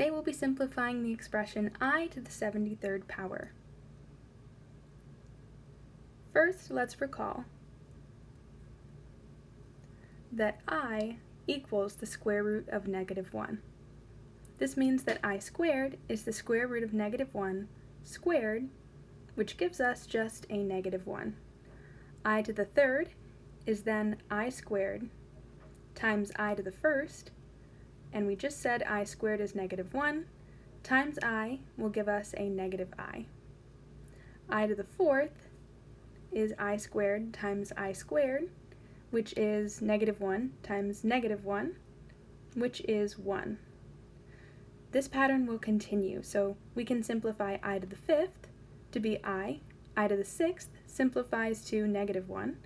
Today we'll be simplifying the expression i to the 73rd power. First, let's recall that i equals the square root of negative 1. This means that i squared is the square root of negative 1 squared, which gives us just a negative 1. i to the third is then i squared times i to the first, and we just said i squared is negative 1, times i will give us a negative i. i to the fourth is i squared times i squared, which is negative 1 times negative 1, which is 1. This pattern will continue, so we can simplify i to the fifth to be i, i to the sixth simplifies to negative 1,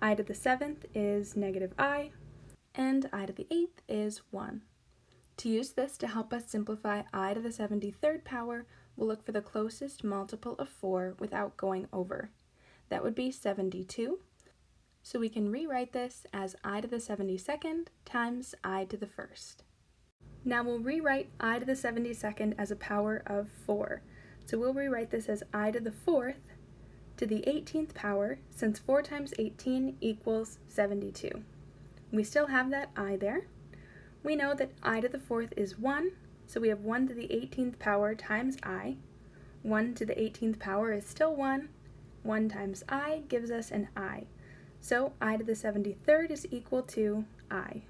i to the seventh is negative i, and i to the eighth is 1. To use this to help us simplify i to the 73rd power, we'll look for the closest multiple of 4 without going over. That would be 72. So we can rewrite this as i to the 72nd times i to the first. Now we'll rewrite i to the 72nd as a power of 4. So we'll rewrite this as i to the 4th to the 18th power, since 4 times 18 equals 72. We still have that i there. We know that i to the 4th is 1, so we have 1 to the 18th power times i. 1 to the 18th power is still 1, 1 times i gives us an i. So i to the 73rd is equal to i.